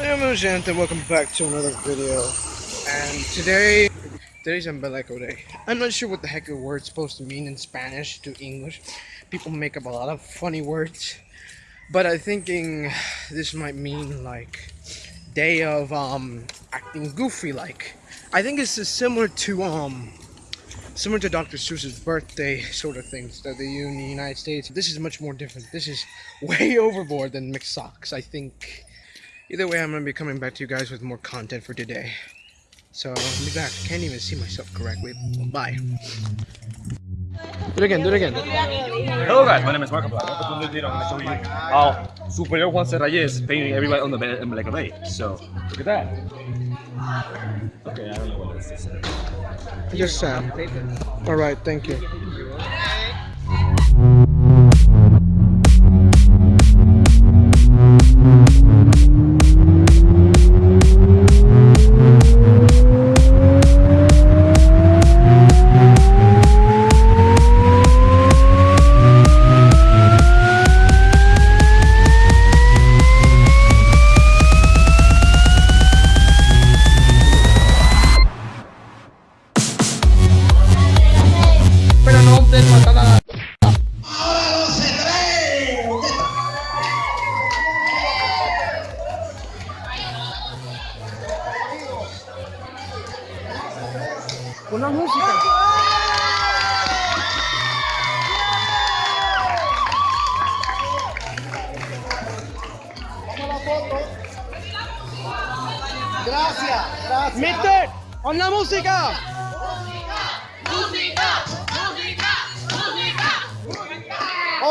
Hello gente, welcome back to another video. And today, today's Embeleco Day. I'm not sure what the heck the word's supposed to mean in Spanish to English. People make up a lot of funny words. But I'm thinking this might mean like day of um acting goofy like. I think it's similar to um similar to Dr. Seuss's birthday sort of things that they do in the United States. This is much more different. This is way overboard than mixed socks. I think either way, I'm gonna be coming back to you guys with more content for today. So I'll be back. Can't even see myself correctly. Bye. Do it again. Do it again. Hello guys, my name is Markiplier. Welcome to the video. I'm going to show you how Superior Juan Serrayes is painting everybody on the bed in Black Bay. So, look at that. Okay, I don't know what else to say. Just Sam. All right. Thank you. Una música. Gracias, gracias. Mister, on la música.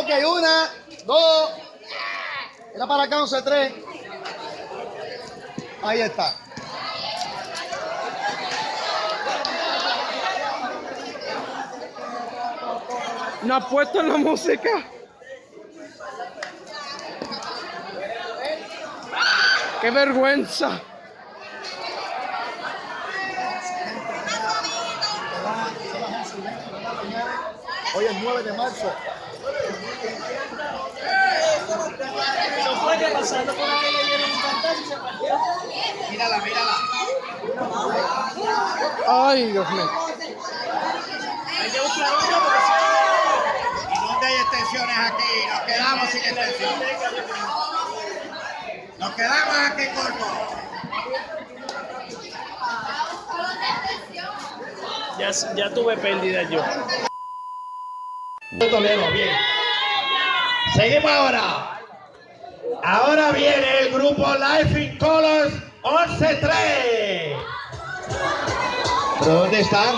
Ok, una, dos. Era para acá, 11, tres. Ahí está. No ha puesto la música. Qué vergüenza. Hoy es 9 de marzo. Mírala, mírala. Ay, Dios mío. ¿Y dónde hay extensiones aquí? Nos quedamos sin extensiones. Nos quedamos aquí cortos. Ya, ya tuve pérdida yo. Toledo, bien. Seguimos ahora. Ahora viene el grupo Life in Colors 11-3. ¿Dónde están?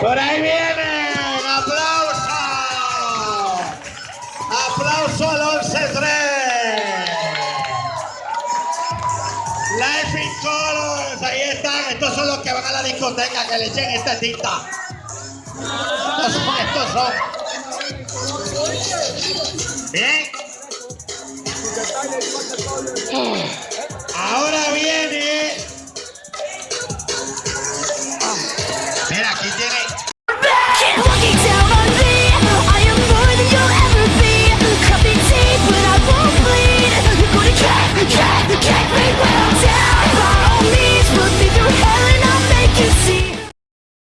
Por ahí vienen. ¡Aplauso! ¡Aplauso al 11-3! Life in Colors, ahí están. Estos son los que van a la discoteca que le echen esta tinta. Estos son, estos son. Bien. Ahora viene